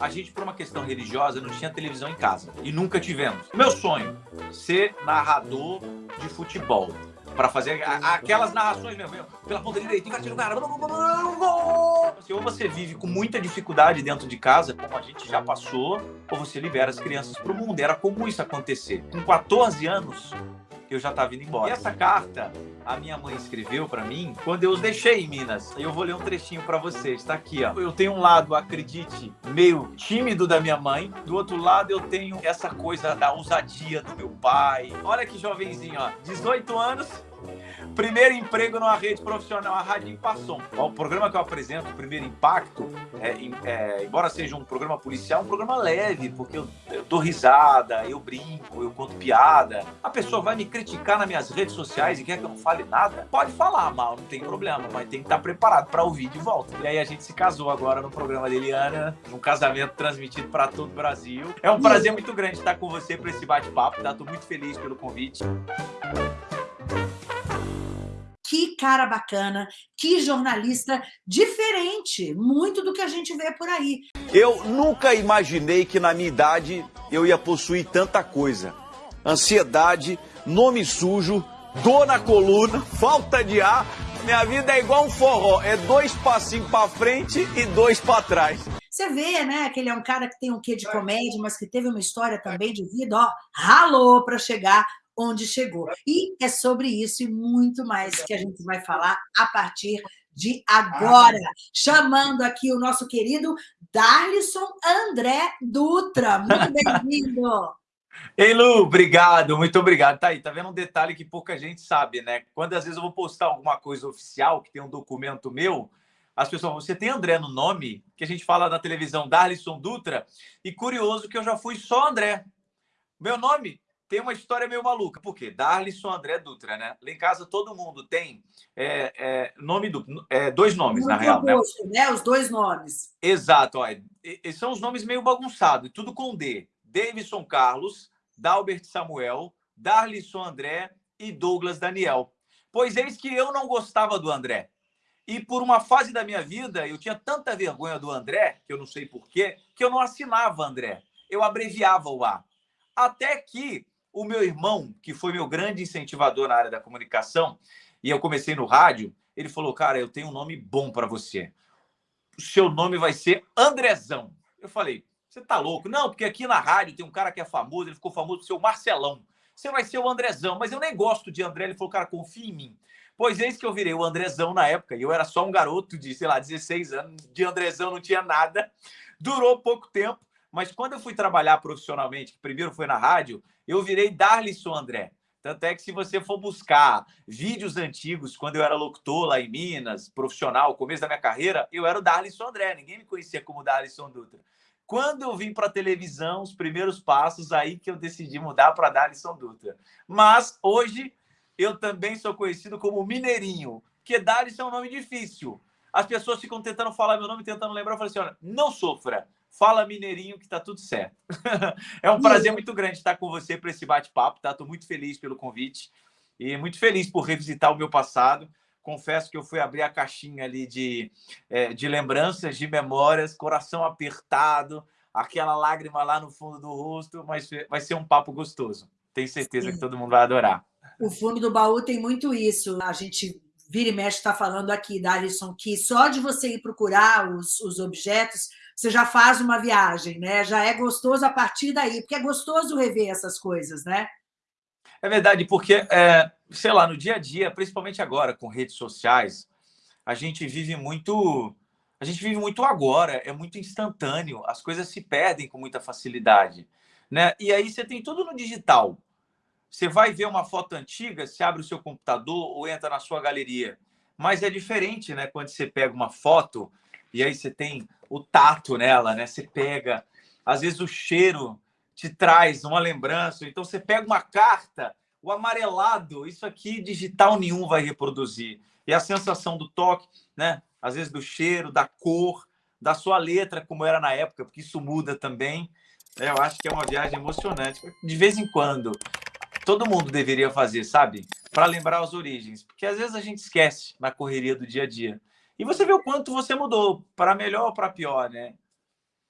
A gente, por uma questão religiosa, não tinha televisão em casa. E nunca tivemos. Meu sonho, ser narrador de futebol. Para fazer aquelas narrações mesmo. Pela ponta direita, o cara. Assim, ou você vive com muita dificuldade dentro de casa, como a gente já passou, ou você libera as crianças para o mundo. Era comum isso acontecer. Com 14 anos, eu já estava indo embora. E essa carta a minha mãe escreveu para mim quando eu os deixei em Minas. Eu vou ler um trechinho para vocês. Está aqui, ó. Eu tenho um lado, acredite, meio tímido da minha mãe. Do outro lado, eu tenho essa coisa da ousadia do meu pai. Olha que jovenzinho, ó. 18 anos, Primeiro emprego numa rede profissional, a Rádio Impassom. O programa que eu apresento, o Primeiro Impacto, é, é, embora seja um programa policial, é um programa leve, porque eu, eu, dou risada, eu brinco, eu conto piada. A pessoa vai me criticar nas minhas redes sociais e quer que eu não fale nada? Pode falar mal, não tem problema, mas tem que estar preparado para ouvir de volta. E aí a gente se casou agora no programa da Eliana, um casamento transmitido para todo o Brasil. É um prazer muito grande estar com você para esse bate-papo, tá? Tô muito feliz pelo convite. Que cara bacana, que jornalista diferente, muito do que a gente vê por aí. Eu nunca imaginei que na minha idade eu ia possuir tanta coisa. Ansiedade, nome sujo, dor na coluna, falta de ar. Minha vida é igual um forró, é dois passinhos para frente e dois para trás. Você vê, né, que ele é um cara que tem um quê de comédia, mas que teve uma história também de vida, ó, ralou para chegar onde chegou. E é sobre isso e muito mais que a gente vai falar a partir de agora. Chamando aqui o nosso querido Darlison André Dutra. Muito bem-vindo! Ei, Lu, obrigado, muito obrigado. Tá aí, tá vendo um detalhe que pouca gente sabe, né? Quando às vezes eu vou postar alguma coisa oficial, que tem um documento meu, as pessoas você tem André no nome, que a gente fala na televisão, Darlison Dutra, e curioso que eu já fui só André. Meu nome tem uma história meio maluca. Por quê? Darlisson André Dutra, né? Lá em casa todo mundo tem é, é, nome do, é, dois nomes, Muito na real. Né? né? Os dois nomes. Exato. Ó, são os nomes meio bagunçados, tudo com D. Davidson Carlos, Dalbert Samuel, Darlisson André e Douglas Daniel. Pois eis que eu não gostava do André. E por uma fase da minha vida, eu tinha tanta vergonha do André, que eu não sei porquê, que eu não assinava André. Eu abreviava o A. Até que o meu irmão, que foi meu grande incentivador na área da comunicação, e eu comecei no rádio, ele falou: Cara, eu tenho um nome bom para você. O seu nome vai ser Andrezão. Eu falei: Você tá louco? Não, porque aqui na rádio tem um cara que é famoso, ele ficou famoso o Marcelão. Você vai ser o Andrezão, mas eu nem gosto de André. Ele falou: Cara, confia em mim. Pois eis que eu virei o Andrezão na época, e eu era só um garoto de, sei lá, 16 anos, de Andrezão não tinha nada. Durou pouco tempo, mas quando eu fui trabalhar profissionalmente, que primeiro foi na rádio, eu virei Darlisson André. Tanto é que se você for buscar vídeos antigos, quando eu era locutor lá em Minas, profissional, começo da minha carreira, eu era o Darlisson André, ninguém me conhecia como Darlisson Dutra. Quando eu vim para a televisão, os primeiros passos, aí que eu decidi mudar para Darlisson Dutra. Mas hoje eu também sou conhecido como Mineirinho, porque Darlisson é um nome difícil. As pessoas ficam tentando falar meu nome, tentando lembrar. Eu falei assim: olha, não sofra. Fala Mineirinho que tá tudo certo. é um prazer muito grande estar com você para esse bate-papo, tá? Tô muito feliz pelo convite e muito feliz por revisitar o meu passado. Confesso que eu fui abrir a caixinha ali de, é, de lembranças, de memórias, coração apertado, aquela lágrima lá no fundo do rosto, mas vai ser um papo gostoso. Tenho certeza Sim. que todo mundo vai adorar. O fundo do baú tem muito isso. A gente vira e mexe está falando aqui, Darison, que só de você ir procurar os, os objetos, você já faz uma viagem, né? Já é gostoso a partir daí, porque é gostoso rever essas coisas, né? É verdade, porque, é, sei lá, no dia a dia, principalmente agora com redes sociais, a gente vive muito. A gente vive muito agora, é muito instantâneo, as coisas se perdem com muita facilidade. Né? E aí você tem tudo no digital. Você vai ver uma foto antiga, você abre o seu computador ou entra na sua galeria. Mas é diferente, né? Quando você pega uma foto e aí você tem o tato nela, né? Você pega, às vezes o cheiro te traz uma lembrança. Então você pega uma carta, o amarelado, isso aqui digital nenhum vai reproduzir. E a sensação do toque, né? Às vezes do cheiro, da cor, da sua letra, como era na época, porque isso muda também. É, eu acho que é uma viagem emocionante. De vez em quando, todo mundo deveria fazer, sabe? Para lembrar as origens, porque às vezes a gente esquece na correria do dia a dia. E você vê o quanto você mudou, para melhor ou para pior, né?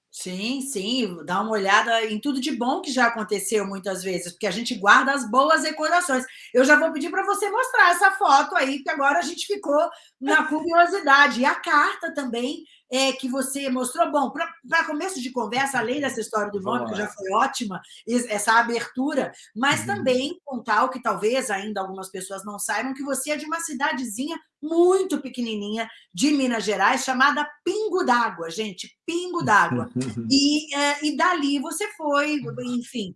Sim, sim, dá uma olhada em tudo de bom que já aconteceu muitas vezes, porque a gente guarda as boas recordações. Eu já vou pedir para você mostrar essa foto aí, que agora a gente ficou na curiosidade. E a carta também é, que você mostrou. Bom, para começo de conversa, além dessa história do nome, que já foi ótima, essa abertura, mas uhum. também contar o que talvez ainda algumas pessoas não saibam, que você é de uma cidadezinha muito pequenininha de Minas Gerais, chamada Pingo d'Água, gente, Pingo d'Água. e, é, e dali você foi, enfim,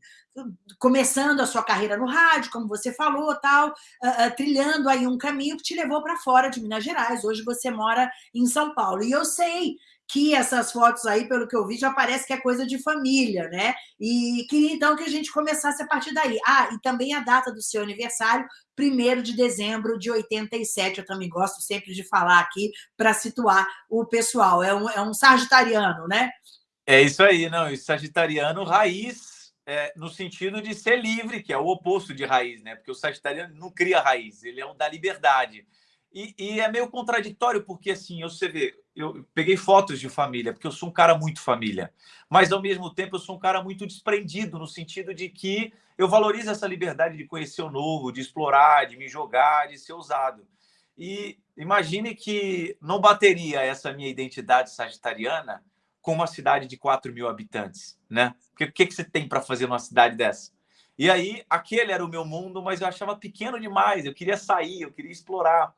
começando a sua carreira no rádio, como você falou, tal, uh, uh, trilhando aí um caminho que te levou para fora de Minas Gerais. Hoje você mora em São Paulo. E eu sei que essas fotos aí, pelo que eu vi, já parece que é coisa de família, né? E queria então que a gente começasse a partir daí. Ah, e também a data do seu aniversário, 1 de dezembro de 87. Eu também gosto sempre de falar aqui para situar o pessoal. É um, é um sagitariano, né? É isso aí, não. E sagitariano raiz é, no sentido de ser livre, que é o oposto de raiz, né? Porque o sagitariano não cria raiz, ele é um da liberdade. E, e, é meio contraditório, porque assim, você vê, eu peguei fotos de família, porque eu sou um cara muito família, mas ao mesmo tempo eu sou um cara muito desprendido, no sentido de que eu valorizo essa liberdade de conhecer o novo, de explorar, de me jogar, de ser ousado. E imagine que não bateria essa minha identidade sagitariana com uma cidade de 4 mil habitantes, né? O que, que, que você tem para fazer numa cidade dessa? E aí, aquele era o meu mundo, mas eu achava pequeno demais. Eu queria sair, eu queria explorar.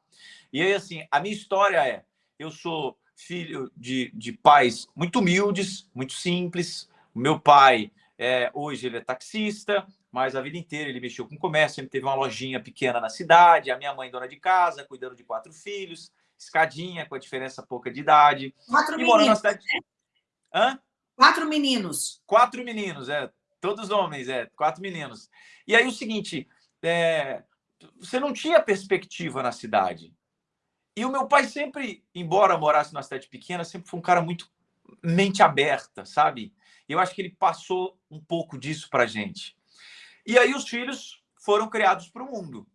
E aí, assim, a minha história é: eu sou filho de, de pais muito humildes, muito simples. O meu pai, é, hoje, ele é taxista, mas a vida inteira ele mexeu com comércio, sempre teve uma lojinha pequena na cidade. A minha mãe, dona de casa, cuidando de quatro filhos, escadinha, com a diferença pouca de idade. Quatro e morando na cidade. Né? Hã? Quatro meninos. Quatro meninos, é. Todos homens, é. Quatro meninos. E aí o seguinte, é, você não tinha perspectiva na cidade. E o meu pai sempre, embora morasse numa cidade pequena, sempre foi um cara muito mente aberta, sabe? Eu acho que ele passou um pouco disso para gente. E aí os filhos foram criados para o mundo.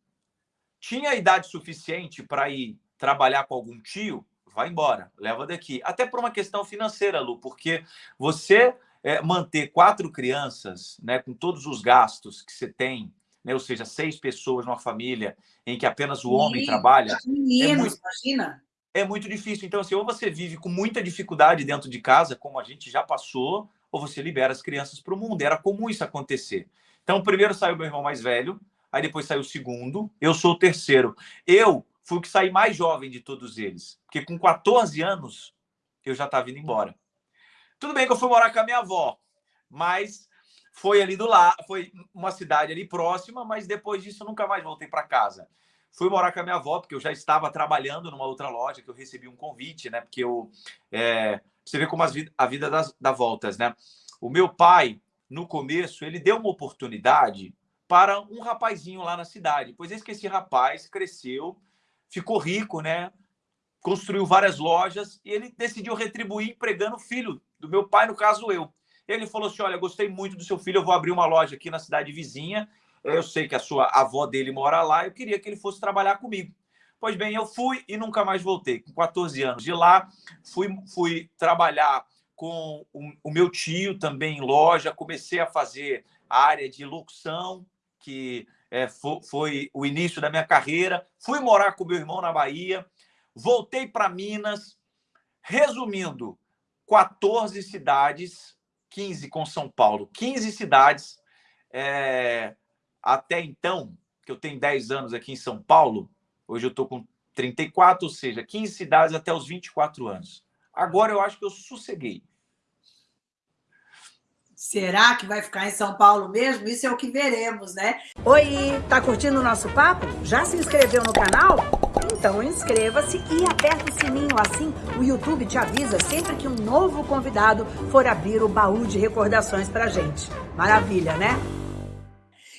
Tinha idade suficiente para ir trabalhar com algum tio? Vai embora, leva daqui. Até por uma questão financeira, Lu, porque você é, manter quatro crianças, né, com todos os gastos que você tem, né, ou seja, seis pessoas numa família em que apenas o homem Sim, trabalha. Meninos, é muito, imagina. É muito difícil. Então, assim, ou você vive com muita dificuldade dentro de casa, como a gente já passou, ou você libera as crianças para o mundo. Era comum isso acontecer. Então, primeiro saiu meu irmão mais velho, aí depois saiu o segundo, eu sou o terceiro. Eu fui o que saí mais jovem de todos eles, porque com 14 anos eu já estava indo embora. Tudo bem que eu fui morar com a minha avó, mas foi ali do lado, foi uma cidade ali próxima, mas depois disso eu nunca mais voltei para casa. Fui morar com a minha avó, porque eu já estava trabalhando numa outra loja, que eu recebi um convite, né? Porque eu. É, você vê como as, a vida das, dá voltas, né? O meu pai, no começo, ele deu uma oportunidade para um rapazinho lá na cidade. Pois é que esse rapaz cresceu, ficou rico, né? Construiu várias lojas e ele decidiu retribuir empregando o filho do meu pai, no caso eu. Ele falou assim: Olha, gostei muito do seu filho, eu vou abrir uma loja aqui na cidade vizinha. Eu sei que a sua avó dele mora lá, eu queria que ele fosse trabalhar comigo. Pois bem, eu fui e nunca mais voltei. Com 14 anos de lá, fui, fui trabalhar com o, o meu tio também em loja, comecei a fazer área de locução, que é, foi, foi, o início da minha carreira. Fui morar com meu irmão na Bahia, voltei para Minas. Resumindo, 14 cidades, 15 com São Paulo, 15 cidades. É, até então, que eu tenho 10 anos aqui em São Paulo, hoje eu estou com 34, ou seja, 15 cidades até os 24 anos. Agora eu acho que eu sosseguei. Será que vai ficar em São Paulo mesmo? Isso é o que veremos, né? Oi, tá curtindo o nosso papo? Já se inscreveu no canal? Então inscreva-se e aperta o sininho, assim o YouTube te avisa sempre que um novo convidado for abrir o baú de recordações pra gente. Maravilha, né?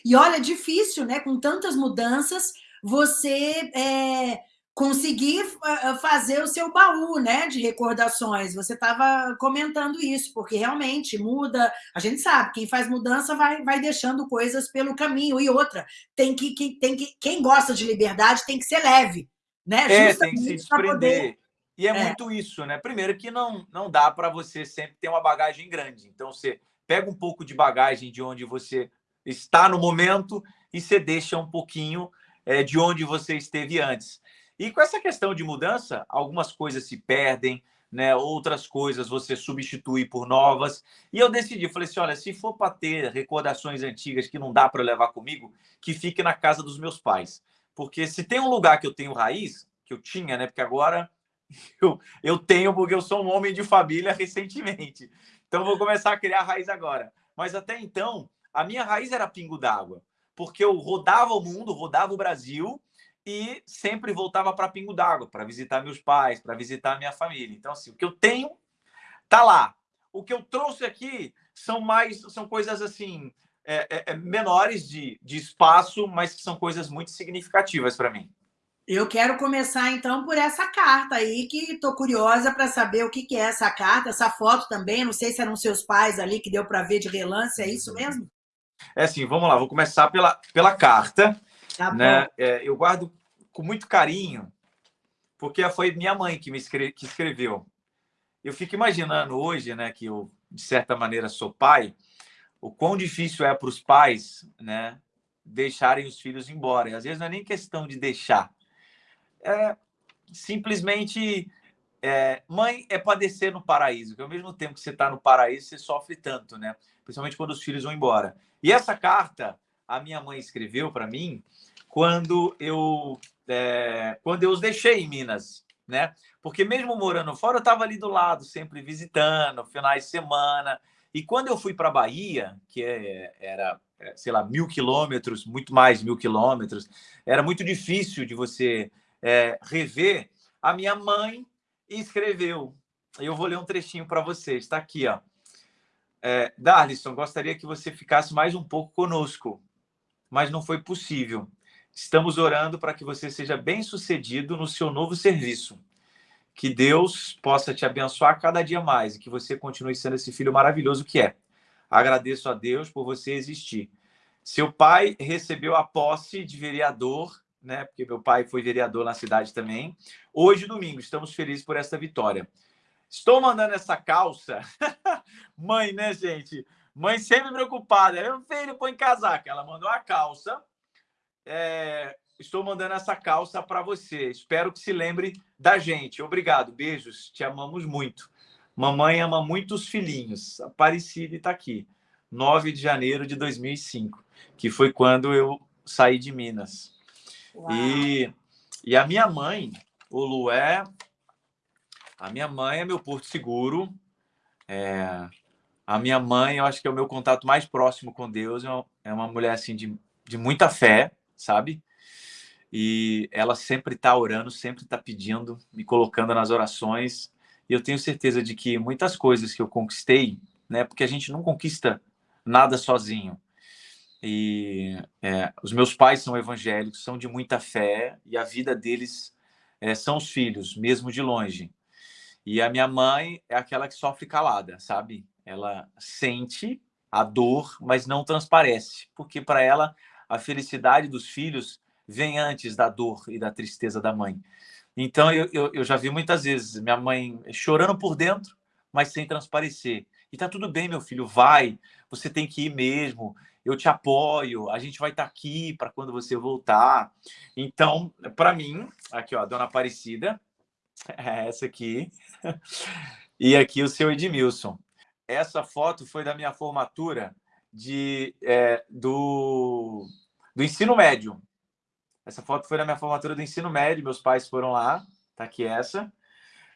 E olha, difícil, né? Com tantas mudanças, você é, conseguir ah, fazer o seu baú né, de recordações. Você estava comentando isso, porque realmente muda. A gente sabe, quem faz mudança vai, vai deixando coisas pelo caminho. E outra, tem que, que, tem que, quem gosta de liberdade tem que ser leve. Né? É, tem que se desprender. Poder... E é, é, muito isso, né? Primeiro que não, não dá para você sempre ter uma bagagem grande. Então, você pega um pouco de bagagem de onde você está no momento e você deixa um pouquinho é, de onde você esteve antes. E com essa questão de mudança, algumas coisas se perdem, né? outras coisas você substitui por novas. E eu decidi, falei assim, olha, se for para ter recordações antigas que não dá para levar comigo, que fique na casa dos meus pais. Porque se tem um lugar que eu tenho raiz, que eu tinha, né? Porque agora eu, eu tenho, porque eu sou um homem de família recentemente. Então vou começar a criar raiz agora. Mas até então, a minha raiz era pingo d'água. Porque eu rodava o mundo, rodava o Brasil e sempre voltava para Pingo d'Água, para visitar meus pais, para visitar minha família. Então, assim, o que eu tenho tá lá. O que eu trouxe aqui são mais são coisas assim é, é, é menores de, de espaço, mas que são coisas muito significativas para mim. Eu quero começar, então, por essa carta aí, que estou curiosa para saber o que, que é essa carta, essa foto também. Não sei se eram seus pais ali, que deu para ver de relance, é isso mesmo? É assim, vamos lá, vou começar pela, pela carta. Tá né? É, eu guardo com muito carinho, porque foi minha mãe que me escreve, que escreveu. Eu fico imaginando hoje, né, que eu, de certa maneira, sou pai, o quão difícil é para os pais né, deixarem os filhos embora. E às vezes não é nem questão de deixar. É simplesmente é, mãe é padecer no paraíso, que ao mesmo tempo que você está no paraíso, você sofre tanto, né? Principalmente quando os filhos vão embora. E essa carta a minha mãe escreveu para mim quando eu é, quando eu os deixei em Minas, né? Porque mesmo morando fora, eu estava ali do lado, sempre visitando, finais de semana. E quando eu fui para Bahia, que é, era, é, sei lá, mil quilômetros, muito mais mil quilômetros, era muito difícil de você é, rever. A minha mãe escreveu. Eu vou ler um trechinho para vocês. Está aqui, ó. É, Darlison, gostaria que você ficasse mais um pouco conosco mas não foi possível. Estamos orando para que você seja bem-sucedido no seu novo serviço. Que Deus possa te abençoar cada dia mais e que você continue sendo esse filho maravilhoso que é. Agradeço a Deus por você existir. Seu pai recebeu a posse de vereador, né? Porque meu pai foi vereador na cidade também. Hoje, domingo, estamos felizes por esta vitória. Estou mandando essa calça. Mãe, né, gente? Mãe sempre preocupada. Meu filho, põe casaca. Ela mandou a calça. É, estou mandando essa calça para você. Espero que se lembre da gente. Obrigado. Beijos. Te amamos muito. Mamãe ama muito os filhinhos. Aparecida está aqui. 9 de janeiro de 2005, que foi quando eu saí de Minas. E, e a minha mãe, o Lué, a minha mãe é meu porto seguro. É, a minha mãe, eu acho que é o meu contato mais próximo com Deus. É uma mulher assim de, de muita fé, sabe? E ela sempre está orando, sempre está pedindo, me colocando nas orações. E eu tenho certeza de que muitas coisas que eu conquistei, né? Porque a gente não conquista nada sozinho. E é, os meus pais são evangélicos, são de muita fé e a vida deles é, são os filhos, mesmo de longe. E a minha mãe é aquela que sofre calada, sabe? Ela sente a dor, mas não transparece, porque para ela a felicidade dos filhos vem antes da dor e da tristeza da mãe. Então eu, eu, eu já vi muitas vezes minha mãe chorando por dentro, mas sem transparecer. E tá tudo bem, meu filho, vai, você tem que ir mesmo, eu te apoio, a gente vai estar tá aqui para quando você voltar. Então, para mim, aqui ó, a dona Aparecida, é essa aqui, e aqui o seu Edmilson essa foto foi da minha formatura de, é, do, do ensino médio. Essa foto foi da minha formatura do ensino médio, meus pais foram lá, tá aqui essa,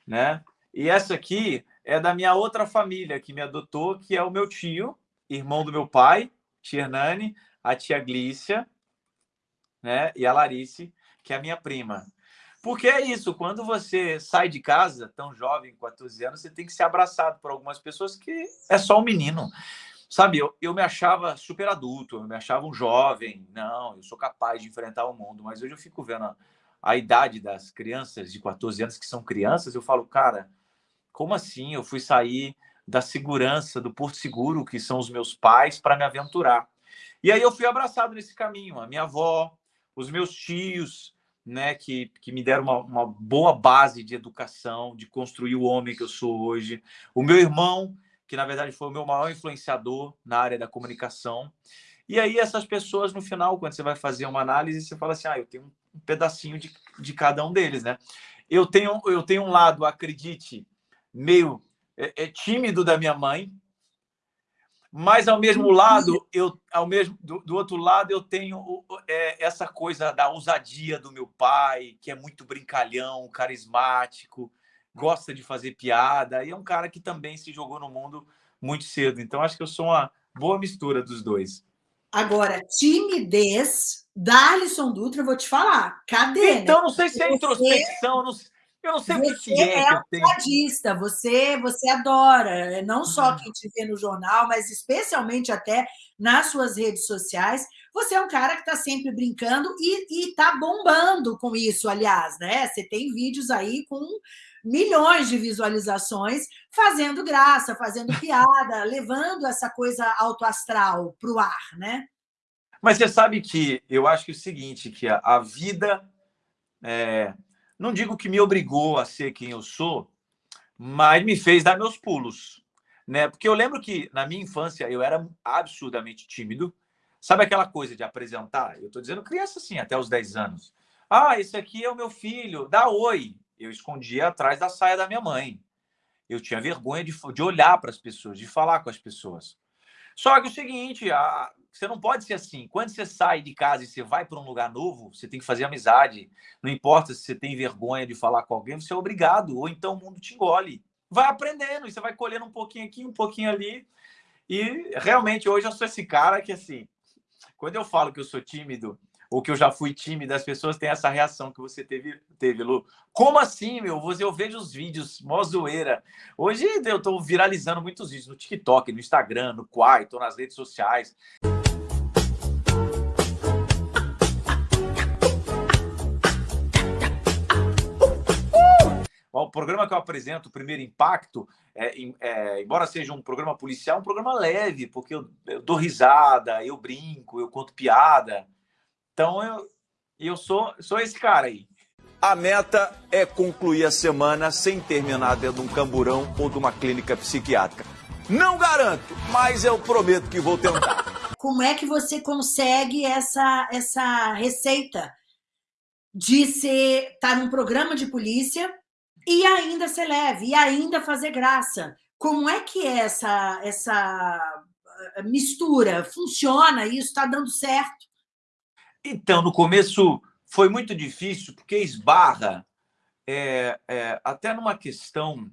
né? E essa aqui é da minha outra família que me adotou, que é o meu tio, irmão do meu pai, tia Hernani, a tia Glícia, né? E a Larice, que é a minha prima. Porque é isso, quando você sai de casa, tão jovem, 14 anos, você tem que ser abraçado por algumas pessoas que é só um menino. Sabe, eu, eu me achava super adulto, eu me achava um jovem. Não, eu sou capaz de enfrentar o mundo. Mas hoje eu fico vendo a, a idade das crianças de 14 anos que são crianças, eu falo, cara, como assim? Eu fui sair da segurança, do Porto Seguro, que são os meus pais, para me aventurar. E aí eu fui abraçado nesse caminho. A minha avó, os meus tios, né, que, que me deram uma, uma boa base de educação, de construir o homem que eu sou hoje. O meu irmão, que na verdade foi o meu maior influenciador na área da comunicação. E aí essas pessoas, no final, quando você vai fazer uma análise, você fala assim, ah, eu tenho um pedacinho de, de cada um deles, né? Eu tenho, eu tenho um lado, acredite, meio é, é tímido da minha mãe, mas ao mesmo lado, eu, ao mesmo do, do outro lado, eu tenho é, essa coisa da ousadia do meu pai, que é muito brincalhão, carismático, gosta de fazer piada, e é um cara que também se jogou no mundo muito cedo. Então, acho que eu sou uma boa mistura dos dois. Agora, timidez da Alisson Dutra, eu vou te falar. Cadê? Então, né? não sei se é introspecção, não sei eu não sei você o que é, é que eu você, você adora, não só uhum. quem te vê no jornal, mas especialmente até nas suas redes sociais. Você é um cara que está sempre brincando e está bombando com isso, aliás, né? Você tem vídeos aí com milhões de visualizações, fazendo graça, fazendo piada, levando essa coisa autoastral para o ar, né? Mas você sabe que eu acho que é o seguinte, que a, a vida é, não digo que me obrigou a ser quem eu sou, mas me fez dar meus pulos. Né? Porque eu lembro que na minha infância eu era absurdamente tímido. Sabe aquela coisa de apresentar? Eu estou dizendo criança assim, até os 10 anos. Ah, esse aqui é o meu filho, dá oi. Eu escondia atrás da saia da minha mãe. Eu tinha vergonha de, de olhar para as pessoas, de falar com as pessoas. Só que o seguinte, a, você não pode ser assim. Quando você sai de casa e você vai para um lugar novo, você tem que fazer amizade. Não importa se você tem vergonha de falar com alguém, você é obrigado. Ou então o mundo te engole. Vai aprendendo, e você vai colhendo um pouquinho aqui, um pouquinho ali. E realmente hoje eu sou esse cara que, assim, quando eu falo que eu sou tímido, ou que eu já fui tímido, as pessoas têm essa reação que você teve, teve Lu. Como assim, meu? Eu vejo os vídeos, mó zoeira. Hoje eu estou viralizando muitos vídeos no TikTok, no Instagram, no Quai, estou nas redes sociais. O programa que eu apresento, o Primeiro Impacto, é, é, embora seja um programa policial, é um programa leve, porque eu, eu, dou risada, eu brinco, eu conto piada. Então, eu, eu sou, sou esse cara aí. A meta é concluir a semana sem terminar dentro de um camburão ou de uma clínica psiquiátrica. Não garanto, mas eu prometo que vou tentar. Como é que você consegue essa, essa receita de ser estar tá num programa de polícia e ainda ser leve, e ainda fazer graça. Como é que é essa, essa eh, mistura? Funciona isso? Está dando certo? Então, no começo foi muito difícil, porque esbarra é, é, até numa questão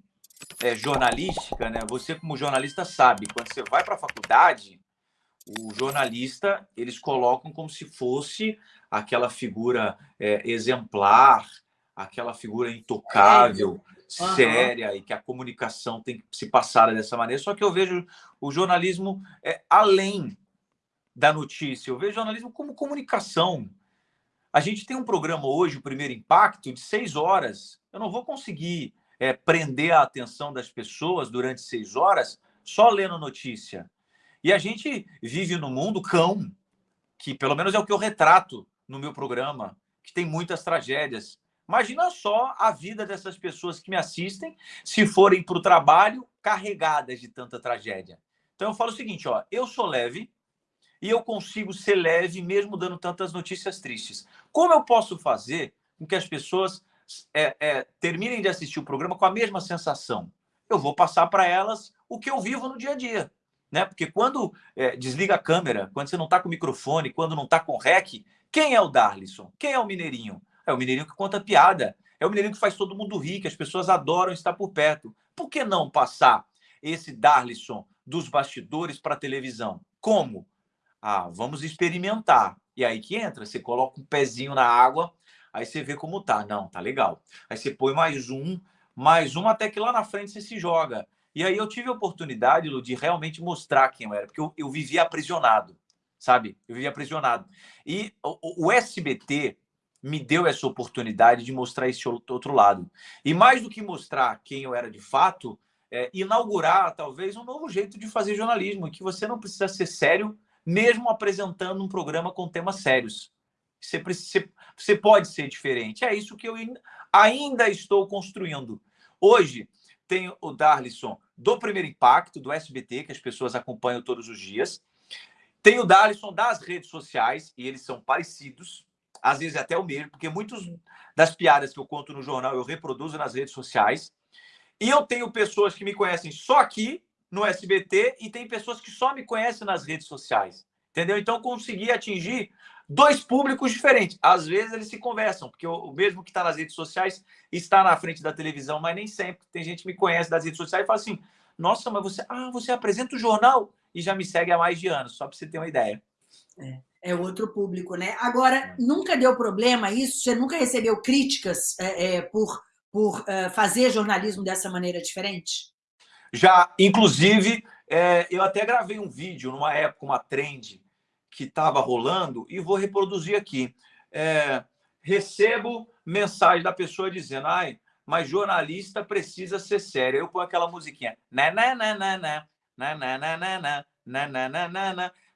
é, jornalística, né? Você, como jornalista, sabe, quando você vai para a faculdade, o jornalista eles colocam como se fosse aquela figura exemplar, aquela figura intocável, uhum. séria, e que a comunicação tem que se passar dessa maneira. Só que eu vejo o jornalismo é, além da notícia, eu vejo o jornalismo como comunicação. A gente tem um programa hoje, o Primeiro Impacto, de seis horas. Eu não vou conseguir é, prender a atenção das pessoas durante seis horas só lendo notícia. E a gente vive no mundo cão, que pelo menos é o que eu retrato no meu programa, que tem muitas tragédias. Imagina só a vida dessas pessoas que me assistem se forem para o trabalho carregadas de tanta tragédia. Então eu falo o seguinte, ó, eu sou leve e eu consigo ser leve mesmo dando tantas notícias tristes. Como eu posso fazer com que as pessoas é, é, terminem de assistir o programa com a mesma sensação? Eu vou passar para elas o que eu vivo no dia a dia. Né? Porque quando é, desliga a câmera, quando você não está com o microfone, quando não está com o rec, quem é o Darlison? Quem é o Mineirinho? É o mineirinho que conta piada. É o mineirinho que faz todo mundo rir, que as pessoas adoram estar por perto. Por que não passar esse Darlison dos bastidores para a televisão? Como? Ah, vamos experimentar. E aí que entra, você coloca um pezinho na água, aí você vê como tá. Não, tá legal. Aí você põe mais um, mais um, até que lá na frente você se joga. E aí eu tive a oportunidade, Lu, de realmente mostrar quem eu era, porque eu, eu vivia aprisionado, sabe? Eu vivia aprisionado. E o, o SBT, me deu essa oportunidade de mostrar esse outro lado. E mais do que mostrar quem eu era de fato, é, inaugurar talvez um novo jeito de fazer jornalismo, que você não precisa ser sério, mesmo apresentando um programa com temas sérios. Você, precisa, você pode ser diferente. É isso que eu ainda estou construindo. Hoje, tem o Darlison do Primeiro Impacto, do SBT, que as pessoas acompanham todos os dias. Tem o Darlison das redes sociais, e eles são parecidos, às vezes até o mesmo, porque muitas das piadas que eu conto no jornal eu reproduzo nas redes sociais. E eu tenho pessoas que me conhecem só aqui no SBT e tem pessoas que só me conhecem nas redes sociais. Entendeu? Então, consegui atingir dois públicos diferentes. Às vezes eles se conversam, porque o mesmo que está nas redes sociais está na frente da televisão, mas nem sempre. Tem gente que me conhece das redes sociais e fala assim: nossa, mas você, ah, você apresenta o jornal e já me segue há mais de anos, só para você ter uma ideia. É, é outro público, né? Agora, é. nunca deu problema isso? Você nunca recebeu críticas é, é por, por é, fazer jornalismo dessa maneira diferente? Já, inclusive, é, eu até gravei um vídeo numa época, uma trend, que estava rolando e vou reproduzir aqui. É, recebo mensagem da pessoa dizendo: ai, mas jornalista precisa ser sério. Eu ponho aquela musiquinha.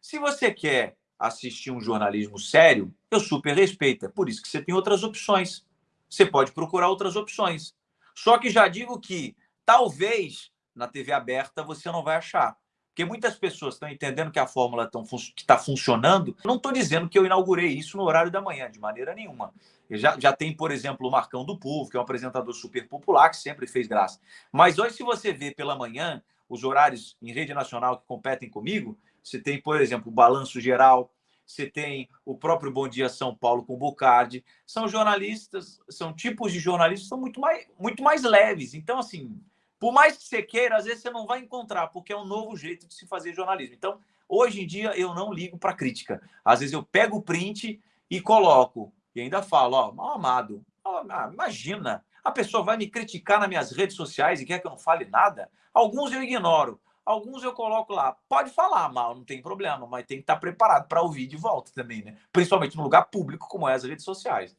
Se você quer assistir um jornalismo sério, eu super respeito. É por isso que você tem outras opções. Você pode procurar outras opções. Só que já digo que talvez na TV aberta você não vai achar. Porque muitas pessoas estão entendendo que a fórmula está funcionando. Não estou dizendo que eu inaugurei isso no horário da manhã, de maneira nenhuma. Já, já tem, por exemplo, o Marcão do Povo, que é um apresentador super popular, que sempre fez graça. Mas hoje, se você vê pela manhã os horários em rede nacional que competem comigo, você tem, por exemplo, o Balanço Geral, você tem o próprio Bom Dia São Paulo com o Bocardi. São jornalistas, são tipos de jornalistas são muito mais, muito mais leves. Então, assim, por mais que você queira, às vezes você não vai encontrar, porque é um novo jeito de se fazer jornalismo. Então, hoje em dia, eu não ligo para crítica. Às vezes eu pego o print e coloco, e ainda falo, ó, mal amado, ah, imagina, a pessoa vai me criticar nas minhas redes sociais e quer que eu não fale nada? Alguns eu ignoro, alguns eu coloco lá. Pode falar mal, não tem problema, mas tem que estar preparado para ouvir de volta também, né? Principalmente no lugar público como é as redes sociais.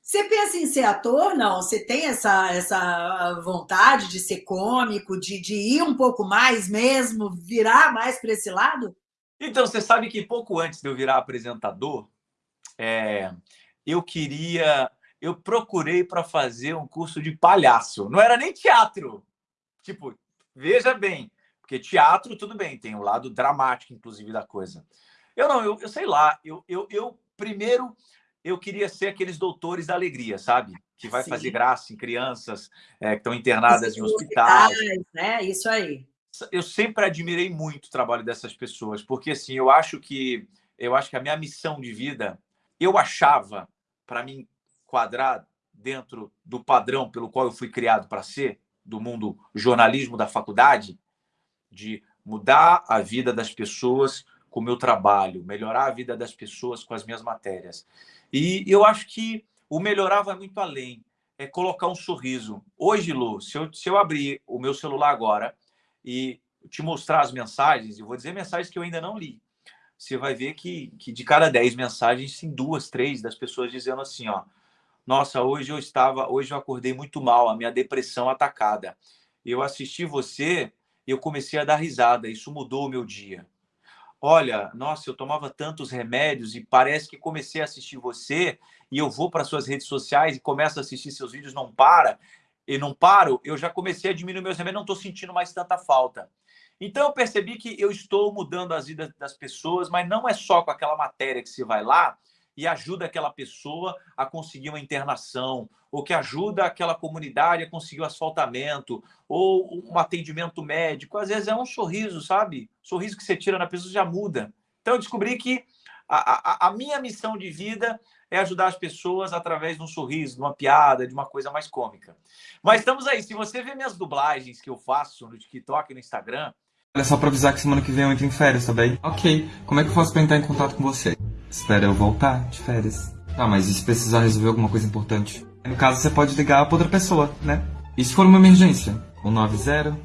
Você pensa em ser ator? Não? Você tem essa, essa vontade de ser cômico, de, de ir um pouco mais mesmo, virar mais para esse lado? Então, você sabe que pouco antes de eu virar apresentador, é, eu queria. Eu procurei para fazer um curso de palhaço. Não era nem teatro. Tipo, veja bem, porque teatro, tudo bem, tem o um lado dramático, inclusive, da coisa. Eu não, eu, eu sei lá, eu, eu, eu primeiro eu queria ser aqueles doutores da alegria, sabe? Que vai Sim. fazer graça em crianças é, que estão internadas em hospitais. Né? Isso aí. Eu sempre admirei muito o trabalho dessas pessoas, porque assim, eu acho que eu acho que a minha missão de vida, eu achava para me enquadrar dentro do padrão pelo qual eu fui criado para ser, do mundo jornalismo da faculdade, de mudar a vida das pessoas com o meu trabalho, melhorar a vida das pessoas com as minhas matérias. E eu acho que o melhorar vai muito além. É colocar um sorriso. Hoje, Lu, se eu, se eu abrir o meu celular agora e te mostrar as mensagens, eu vou dizer mensagens que eu ainda não li. Você vai ver que, que de cada dez mensagens, tem duas, três das pessoas dizendo assim, ó. Nossa, hoje eu estava, hoje eu acordei muito mal, a minha depressão atacada. Eu assisti você, eu comecei a dar risada, isso mudou o meu dia olha, nossa, eu tomava tantos remédios e parece que comecei a assistir você e eu vou para suas redes sociais e começo a assistir seus vídeos, não para, e não paro, eu já comecei a diminuir meus remédios, não estou sentindo mais tanta falta. Então eu percebi que eu estou mudando as vidas das pessoas, mas não é só com aquela matéria que você vai lá e ajuda aquela pessoa a conseguir uma internação, ou que ajuda aquela comunidade a conseguir o um asfaltamento, ou um atendimento médico. Às vezes é um sorriso, sabe? Sorriso que você tira na pessoa já muda. Então eu descobri que a, a, a minha missão de vida é ajudar as pessoas através de um sorriso, de uma piada, de uma coisa mais cômica. Mas estamos aí. Se você vê minhas dublagens que eu faço no TikTok e no Instagram. Olha só para avisar que semana que vem eu entro em férias, tá bem? Ok. Como é que eu faço para entrar em contato com você? Espera eu voltar de férias. Ah, mas e se precisar resolver alguma coisa importante? No caso, você pode ligar para outra pessoa, né? E se for uma emergência? 190?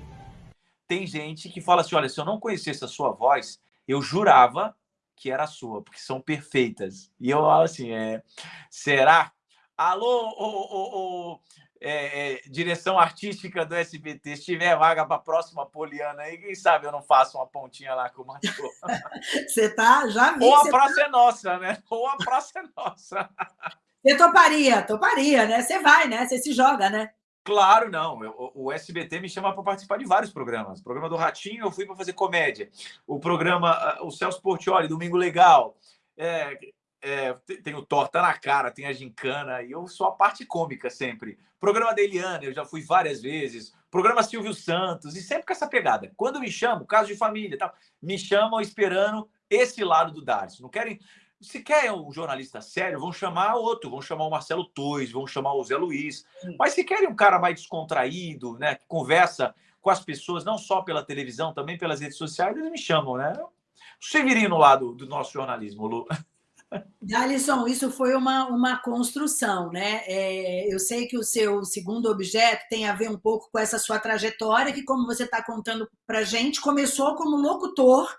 Tem gente que fala assim: olha, se eu não conhecesse a sua voz, eu jurava que era a sua, porque são perfeitas. E eu falo assim: é, será? Alô, ô, ô, ô, é, é, direção artística do SBT, se tiver vaga para a próxima Poliana aí, quem sabe eu não faço uma pontinha lá com o Matheus. Você tá, já vi. Ou a praça tá... é nossa, né? Ou a praça é nossa. Você toparia, toparia, né? Você vai, né? Você se joga, né? Claro, não. Eu, o SBT me chama para participar de vários programas. O programa do Ratinho eu fui para fazer comédia. O programa, o Celso Portioli, Domingo Legal. É, é, tem o Torta na Cara, tem a Gincana, e eu sou a parte cômica sempre. Programa da Eliana, eu já fui várias vezes. Programa Silvio Santos, e sempre com essa pegada. Quando me chamam, caso de família tal, me chamam esperando esse lado do Darcy. Não querem. Se quer um jornalista sério, vão chamar outro, vão chamar o Marcelo Tois, vão chamar o Zé Luiz. Mas se querem um cara mais descontraído, né, que conversa com as pessoas, não só pela televisão, também pelas redes sociais, eles me chamam, né? O Severino lá do, do nosso jornalismo, Lu. Alisson, isso foi uma, uma construção, né? É, eu sei que o seu segundo objeto tem a ver um pouco com essa sua trajetória, que, como você está contando para gente, começou como locutor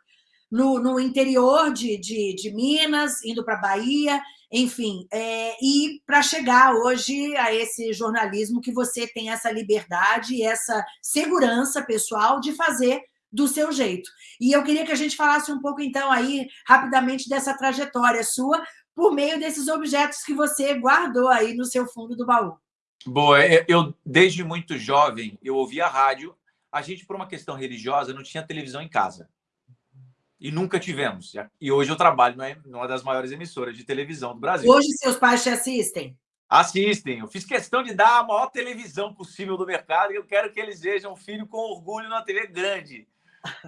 no, no interior de, de, de Minas, indo para Bahia, enfim, é, e para chegar hoje a esse jornalismo que você tem essa liberdade e essa segurança pessoal de fazer do seu jeito. E eu queria que a gente falasse um pouco, então, aí, rapidamente, dessa trajetória sua, por meio desses objetos que você guardou aí no seu fundo do baú. Boa, é, eu, desde muito jovem, eu ouvia rádio. A gente, por uma questão religiosa, não tinha televisão em casa. E nunca tivemos. E hoje eu trabalho numa das maiores emissoras de televisão do Brasil. Hoje seus pais te assistem? Assistem. Eu fiz questão de dar a maior televisão possível do mercado e eu quero que eles vejam o filho com orgulho na TV grande.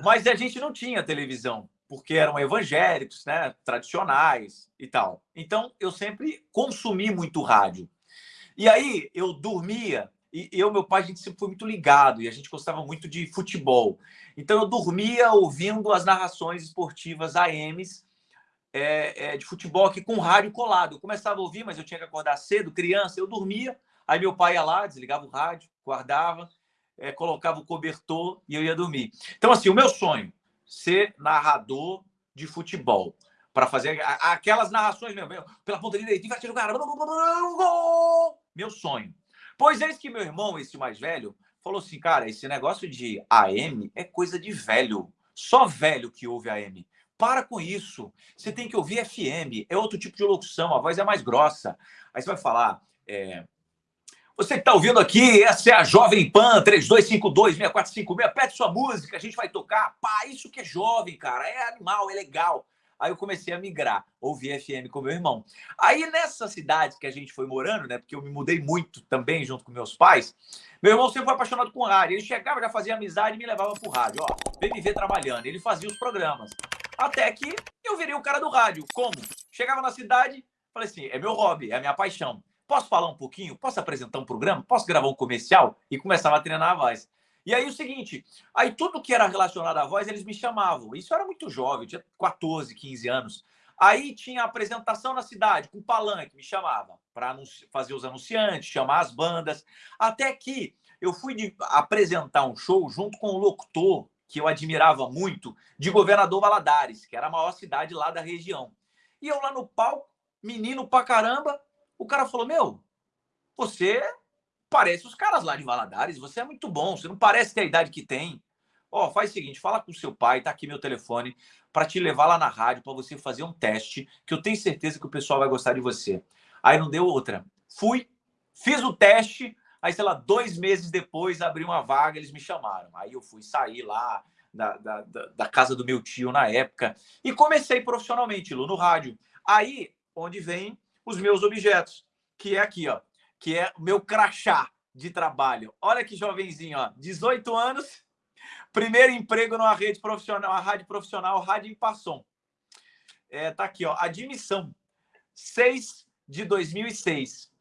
Mas a gente não tinha televisão, porque eram evangélicos, né, tradicionais e tal. Então, eu sempre consumi muito rádio. E aí, eu dormia, e eu meu pai, a gente sempre foi muito ligado, e a gente gostava muito de futebol. Então, eu dormia ouvindo as narrações esportivas AMs é, é, de futebol aqui com rádio colado. Eu começava a ouvir, mas eu tinha que acordar cedo, criança, eu dormia. Aí meu pai ia lá, desligava o rádio, guardava, é, colocava o cobertor e eu ia dormir. Então, assim, o meu sonho, ser narrador de futebol. Para fazer aquelas narrações mesmo, pela ponta direita, inverte o cara, meu sonho. Pois é, que meu irmão, esse mais velho, falou assim, cara, esse negócio de AM é coisa de velho. Só velho que ouve AM. Para com isso. Você tem que ouvir FM. É outro tipo de locução. A voz é mais grossa. Aí você vai falar... É, você que está ouvindo aqui, essa é a Jovem Pan 3252-6456. Pede sua música, a gente vai tocar. Pá, isso que é jovem, cara. É animal, é legal. Aí eu comecei a migrar, ouvir FM com meu irmão. Aí nessa cidade que a gente foi morando, né? Porque eu me mudei muito também junto com meus pais. Meu irmão sempre foi apaixonado com rádio. Ele chegava, já fazia amizade e me levava pro rádio. Ó, vem me ver trabalhando. Ele fazia os programas. Até que eu virei o cara do rádio. Como? Chegava na cidade, falei assim: é meu hobby, é a minha paixão. Posso falar um pouquinho? Posso apresentar um programa? Posso gravar um comercial? E começava a treinar a voz. E aí o seguinte, aí tudo que era relacionado à voz, eles me chamavam. Isso era muito jovem, tinha 14, 15 anos. Aí tinha apresentação na cidade, com palanque, me chamava para fazer os anunciantes, chamar as bandas. Até que eu fui de, apresentar um show junto com um locutor que eu admirava muito, de Governador Valadares, que era a maior cidade lá da região. E eu lá no palco, menino pra caramba, o cara falou: Meu, você parece os caras lá de Valadares, você é muito bom, você não parece ter a idade que tem. Ó, oh, faz o seguinte, fala com seu pai, tá aqui meu telefone, para te levar lá na rádio, para você fazer um teste, que eu tenho certeza que o pessoal vai gostar de você. Aí não deu outra. Fui, fiz o teste, aí, sei lá, dois meses depois, abri uma vaga, eles me chamaram. Aí eu fui sair lá da, da, da casa do meu tio na época e comecei profissionalmente, Lu, no rádio. Aí, onde vem os meus objetos, que é aqui, ó, que é o meu crachá de trabalho. Olha que jovenzinho, ó, 18 anos, primeiro emprego numa rede profissional, uma rádio profissional, Rádio Impasson. É, tá aqui, ó, admissão, 6 de 2006. Isso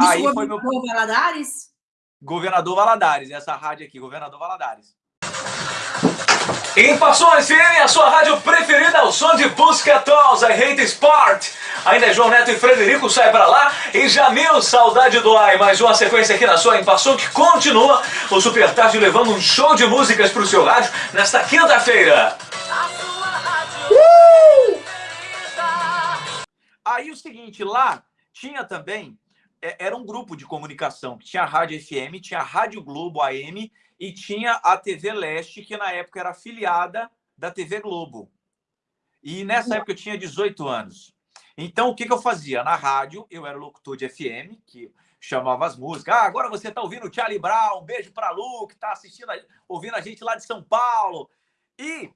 Aí foi meu Valadares? Governador Valadares, essa rádio aqui, Governador Valadares. Passões FM, a sua rádio preferida, o som de Busca Tolls, I Hate Sport. Ainda é João Neto e Frederico, sai pra lá. E Jamil, saudade do ai. Mais uma sequência aqui na sua Em que continua o Super Tarde levando um show de músicas pro seu rádio nesta quinta-feira. Uh! Aí o seguinte, lá tinha também é, era um grupo de comunicação tinha a Rádio FM, tinha a Rádio Globo AM e tinha a TV Leste, que na época era afiliada da TV Globo. E nessa época eu tinha 18 anos. Então, o que, que eu fazia? Na rádio, eu era locutor de FM, que chamava as músicas. Ah, agora você está ouvindo o Charlie Brown, um beijo para Lu, que está assistindo, ouvindo a gente lá de São Paulo. E,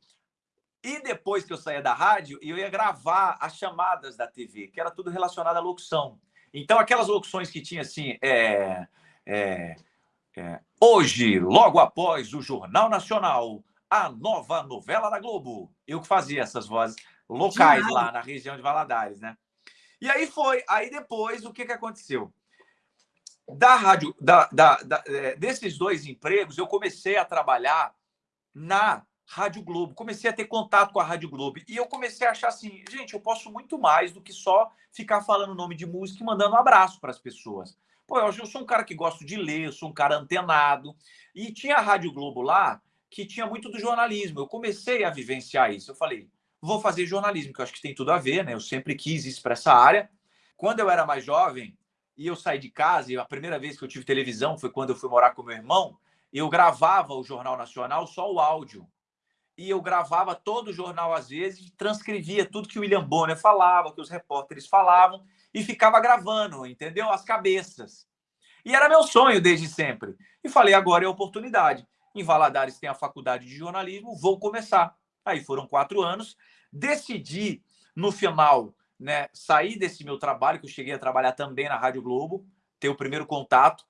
e depois que eu saía da rádio, eu ia gravar as chamadas da TV, que era tudo relacionado à locução. Então, aquelas locuções que tinha assim, é, é, é, hoje, logo após o Jornal Nacional, a nova novela da Globo. Eu que fazia essas vozes locais lá na região de Valadares, né? E aí foi, aí depois o que, que aconteceu? Da rádio, da, da, da, é, desses dois empregos, eu comecei a trabalhar na Rádio Globo, comecei a ter contato com a Rádio Globo e eu comecei a achar assim, gente, eu posso muito mais do que só ficar falando nome de música e mandando um abraço para as pessoas. Pô, eu, sou um cara que gosto de ler, sou um cara antenado e tinha a Rádio Globo lá que tinha muito do jornalismo. Eu comecei a vivenciar isso. Eu falei, vou fazer jornalismo, que eu acho que tem tudo a ver, né? Eu sempre quis isso para essa área. Quando eu era mais jovem e eu saí de casa, e a primeira vez que eu tive televisão foi quando eu fui morar com meu irmão, eu gravava o Jornal Nacional só o áudio. E eu gravava todo o jornal às vezes, transcrevia tudo que o William Bonner falava, que os repórteres falavam, e ficava gravando, entendeu? As cabeças. E era meu sonho desde sempre. E falei, agora é a oportunidade. Em Valadares tem a faculdade de jornalismo, vou começar. Aí foram quatro anos. Decidi, no final, né, sair desse meu trabalho, que eu cheguei a trabalhar também na Rádio Globo, ter o primeiro contato,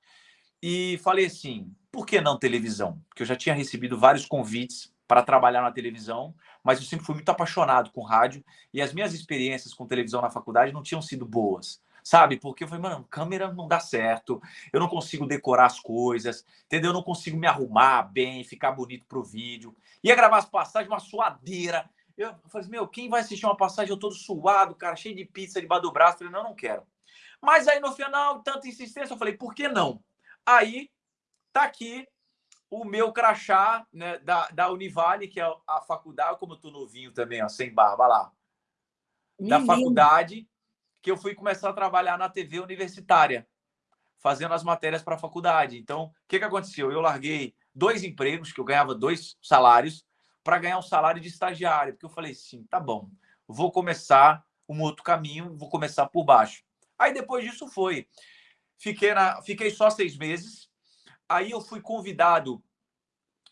e falei assim: por que não televisão? Porque eu já tinha recebido vários convites para trabalhar na televisão, mas eu sempre fui muito apaixonado com rádio e as minhas experiências com televisão na faculdade não tinham sido boas sabe? Porque eu falei, mano, câmera não dá certo, eu não consigo decorar as coisas, entendeu? Eu não consigo me arrumar bem, ficar bonito pro vídeo. Ia gravar as passagens, uma suadeira. Eu falei, meu, quem vai assistir uma passagem eu todo suado, cara, cheio de pizza debaixo do braço? Eu falei, não, não quero. Mas aí no final, tanta insistência, eu falei, por que não? Aí tá aqui o meu crachá né, da, da Univale, que é a faculdade, como eu tô novinho também, ó, sem barba lá. Da faculdade, que eu fui começar a trabalhar na TV universitária, fazendo as matérias para a faculdade. Então, o que, que aconteceu? Eu larguei dois empregos, que eu ganhava dois salários, para ganhar um salário de estagiário, porque eu falei assim, tá bom, vou começar um outro caminho, vou começar por baixo. Aí depois disso foi. Fiquei, na, fiquei só seis meses. Aí eu fui convidado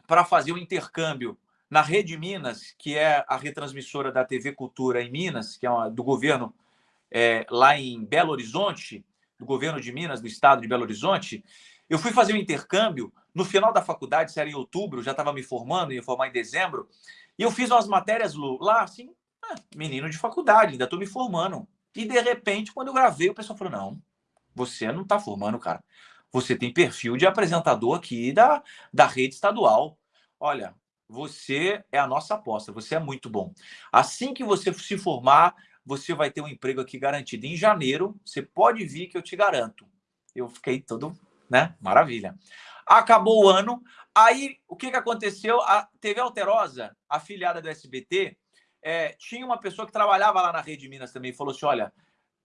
para fazer um intercâmbio na Rede Minas, que é a retransmissora da TV Cultura em Minas, que é uma, do governo é, lá em Belo Horizonte, do governo de Minas, do estado de Belo Horizonte, eu fui fazer um intercâmbio no final da faculdade, isso era em outubro, já estava me formando, ia formar em dezembro, e eu fiz umas matérias lá, assim, ah, menino de faculdade, ainda estou me formando. E de repente, quando eu gravei, o pessoal falou: não, você não está formando, cara. Você tem perfil de apresentador aqui da, da rede estadual. Olha, você é a nossa aposta, você é muito bom. Assim que você se formar, você vai ter um emprego aqui garantido. Em janeiro, você pode vir que eu te garanto. Eu fiquei todo, né? Maravilha. Acabou o ano. Aí, o que, que aconteceu? A TV Alterosa, afiliada do SBT, é, tinha uma pessoa que trabalhava lá na Rede Minas também falou assim: olha,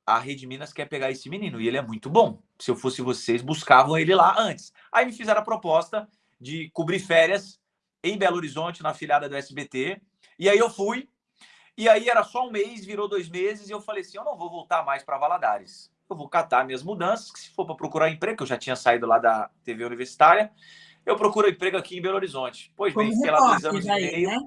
a Rede Minas quer pegar esse menino e ele é muito bom. Se eu fosse vocês, buscavam ele lá antes. Aí me fizeram a proposta de cobrir férias em Belo Horizonte, na afiliada do SBT. E aí eu fui, e aí era só um mês, virou dois meses, e eu falei assim: eu não vou voltar mais para Valadares. Eu vou catar minhas mudanças, que se for para procurar emprego, que eu já tinha saído lá da TV universitária, eu procuro emprego aqui em Belo Horizonte. Pois bem, fiquei lá dois anos e meio. Né?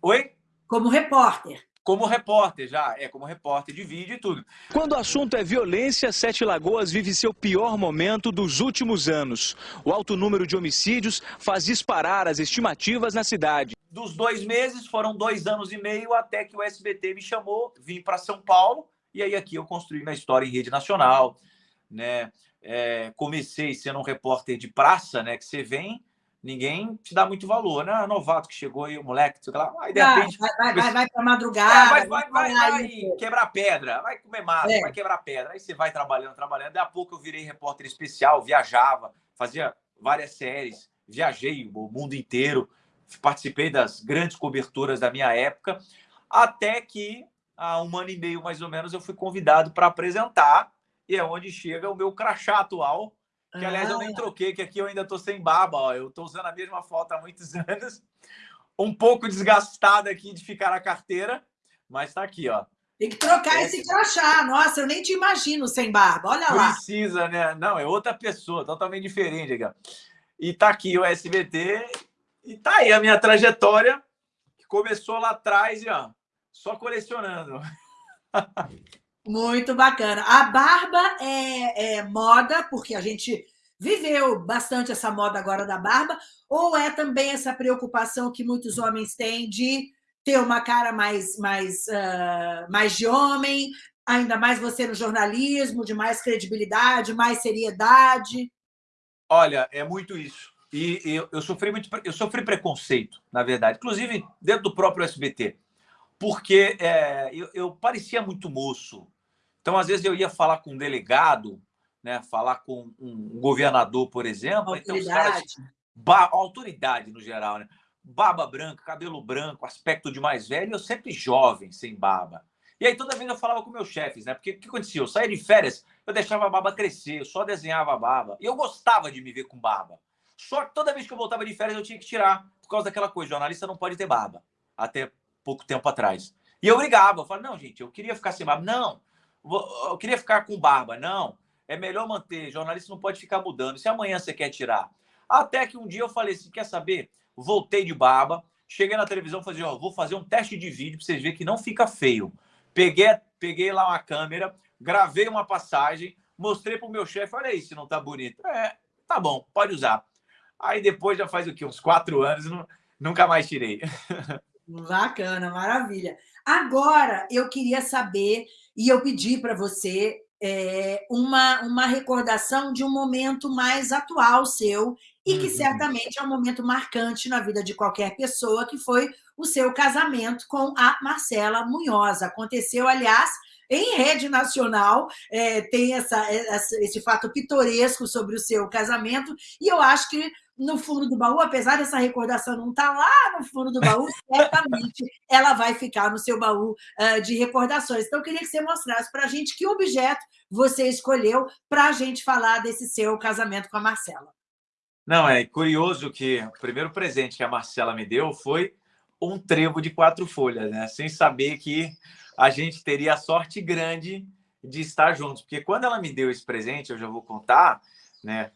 Oi? Como repórter. Como repórter, já. É, como repórter de vídeo e tudo. Quando o assunto é violência, Sete Lagoas vive seu pior momento dos últimos anos. O alto número de homicídios faz disparar as estimativas na cidade dos dois meses, foram dois anos e meio até que o SBT me chamou, vim para São Paulo, e aí aqui eu construí minha história em rede nacional, né? É, comecei sendo um repórter de praça, né? Que você vem, ninguém te dá muito valor, né? Novato que chegou aí, o moleque, sei lá, aí de ah, repente. Vai, vai, vai, vai para madrugada. É, vai, vai, vai, vai quebrar pedra, vai comer massa, é. vai quebrar pedra. Aí você vai trabalhando, trabalhando. Daí a pouco eu virei repórter especial, viajava, fazia várias séries, viajei o mundo inteiro participei das grandes coberturas da minha época, até que há um ano e meio mais ou menos eu fui convidado para apresentar e é onde chega o meu crachá atual, que aliás eu nem ah. troquei, que aqui eu ainda estou sem barba, ó. eu estou usando a mesma foto há muitos anos, um pouco desgastada aqui de ficar na carteira, mas está aqui, ó. Tem que trocar esse crachá. Nossa, eu nem te imagino sem barba. Olha lá. Precisa, né? Não, é outra pessoa, totalmente diferente. Aqui. E tá aqui o SBT. E tá aí a minha trajetória, que começou lá atrás e ó, só colecionando. Muito bacana. A barba é, é moda, porque a gente viveu bastante essa moda agora da barba, ou é também essa preocupação que muitos homens têm de ter uma cara mais, mais, uh, mais de homem, ainda mais você no jornalismo, de mais credibilidade, mais seriedade? Olha, é muito isso. E eu, eu sofri muito, eu sofri preconceito, na verdade, inclusive dentro do próprio SBT, porque é, eu, eu, parecia muito moço. Então, às vezes, eu ia falar com um delegado, né, falar com um governador, por exemplo. Autoridade. Então, caras, ba, autoridade no geral, né? barba branca, cabelo branco, aspecto de mais velho, eu sempre jovem, sem barba. E aí toda vez eu falava com meus chefes, né? Porque o que acontecia? Eu saía de férias, eu deixava a barba crescer, eu só desenhava a barba. E eu gostava de me ver com barba. Só que toda vez que eu voltava de férias eu tinha que tirar, por causa daquela coisa, jornalista não pode ter barba. Até pouco tempo atrás. E eu brigava, eu falava, não, gente, eu queria ficar sem barba. Não, eu queria ficar com barba. Não, é melhor manter, jornalista não pode ficar mudando. Se amanhã você quer tirar. Até que um dia eu falei assim, quer saber? voltei de barba, cheguei na televisão falei, ó, vou fazer um teste de vídeo para vocês verem que não fica feio. Peguei, peguei lá uma câmera, gravei uma passagem, mostrei para o meu chefe, olha aí se não tá bonito. É, tá bom, pode usar. Aí depois já faz o quê? Uns quatro anos, não, nunca mais tirei. Bacana, maravilha. Agora, eu queria saber, e eu pedi para você é, uma, uma recordação de um momento mais atual seu e que uhum. certamente é um momento marcante na vida de qualquer pessoa, que foi o seu casamento com a Marcela Munhoz. Aconteceu, aliás, em rede nacional, é, tem essa, esse fato pitoresco sobre o seu casamento, e eu acho que no fundo do baú, apesar dessa recordação não estar tá lá no fundo do baú, certamente ela vai ficar no seu baú uh, de recordações. Então, eu queria que você mostrasse para a gente que objeto você escolheu para a gente falar desse seu casamento com a Marcela. Não, é curioso que o primeiro presente que a Marcela me deu foi um trevo de quatro folhas, né? Sem saber que a gente teria a sorte grande de estar juntos. Porque quando ela me deu esse presente, eu já vou contar, né?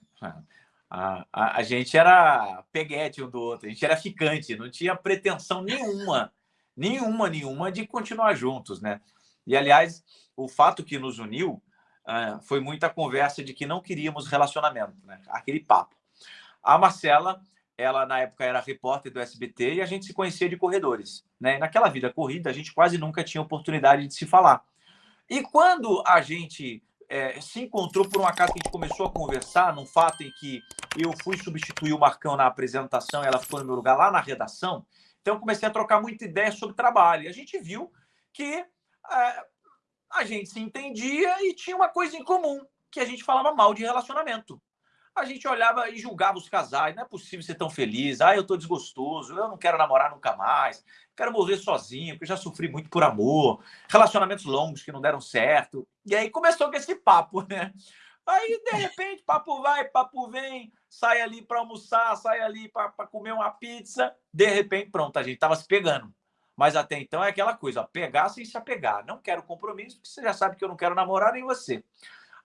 A, a, a gente era peguete um do outro, a gente era ficante, não tinha pretensão nenhuma, nenhuma, nenhuma de continuar juntos, né? E, aliás, o fato que nos uniu uh, foi muita conversa de que não queríamos relacionamento, né? Aquele papo. A Marcela, ela na época era repórter do SBT e a gente se conhecia de corredores. Né? naquela vida corrida, a gente quase nunca tinha oportunidade de se falar. E quando a gente é, se encontrou por um acaso que a gente começou a conversar, num fato em que eu fui substituir o Marcão na apresentação, ela ficou no meu lugar lá na redação, então comecei a trocar muita ideia sobre trabalho. E a gente viu que é, a gente se entendia e tinha uma coisa em comum, que a gente falava mal de relacionamento a gente olhava e julgava os casais. Não é possível ser tão feliz. Ah, eu estou desgostoso. Eu não quero namorar nunca mais. Quero morrer sozinho, porque já sofri muito por amor. Relacionamentos longos que não deram certo. E aí começou com esse papo, né? Aí, de repente, papo vai, papo vem, sai ali para almoçar, sai ali para comer uma pizza. De repente, pronto, a gente estava se pegando. Mas até então é aquela coisa, pegar sem se apegar. Não quero compromisso, porque você já sabe que eu não quero namorar nem você.